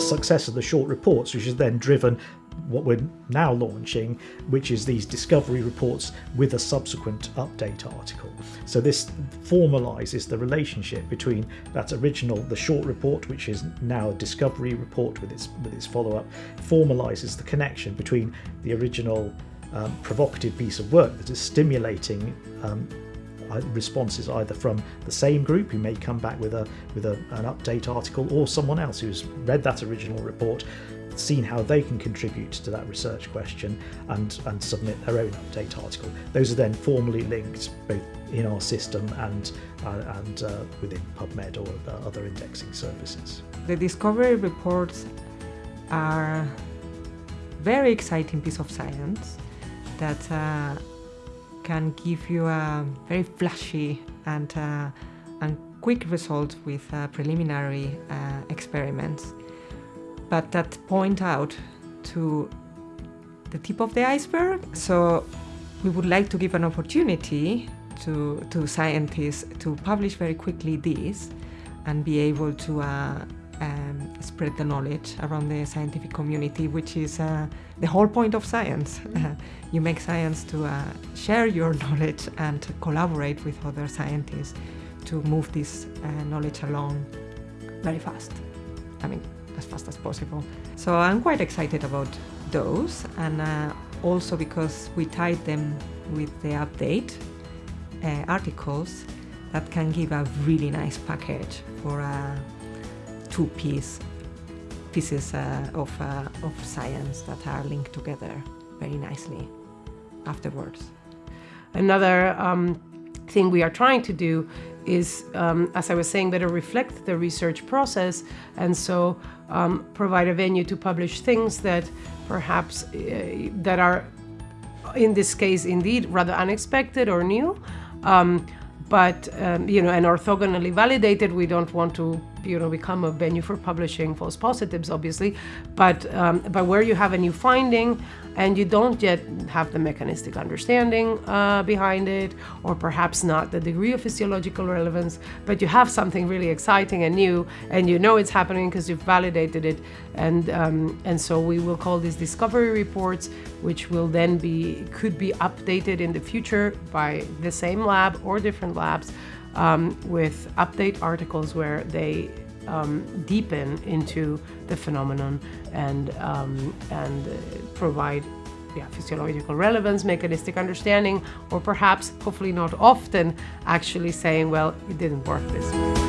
success of the short reports, which has then driven what we're now launching, which is these discovery reports with a subsequent update article. So this formalizes the relationship between that original, the short report, which is now a discovery report with its with its follow-up, formalizes the connection between the original um, provocative piece of work that is stimulating um, responses either from the same group who may come back with a with a, an update article or someone else who's read that original report seen how they can contribute to that research question and, and submit their own update article. Those are then formally linked both in our system and, uh, and uh, within PubMed or uh, other indexing services. The discovery reports are very exciting piece of science that uh, can give you a very flashy and, uh, and quick result with uh, preliminary experiments but that point out to the tip of the iceberg. So we would like to give an opportunity to, to scientists to publish very quickly this and be able to uh, um, spread the knowledge around the scientific community, which is uh, the whole point of science. Uh, you make science to uh, share your knowledge and to collaborate with other scientists to move this uh, knowledge along very fast. I mean, as fast as possible. So I'm quite excited about those and uh, also because we tied them with the update uh, articles that can give a really nice package for uh, two piece pieces uh, of, uh, of science that are linked together very nicely afterwards. Another um, thing we are trying to do is, um, as I was saying, better reflect the research process and so um, provide a venue to publish things that perhaps uh, that are, in this case, indeed rather unexpected or new. But um, you know, and orthogonally validated. We don't want to you know become a venue for publishing false positives, obviously, but um, but where you have a new finding and you don't yet have the mechanistic understanding uh, behind it, or perhaps not the degree of physiological relevance, but you have something really exciting and new, and you know it's happening because you've validated it, and um, and so we will call these discovery reports, which will then be could be updated in the future by the same lab or different labs um, with update articles where they um, deepen into the phenomenon and, um, and provide yeah, physiological relevance, mechanistic understanding, or perhaps, hopefully not often, actually saying, well, it didn't work this way.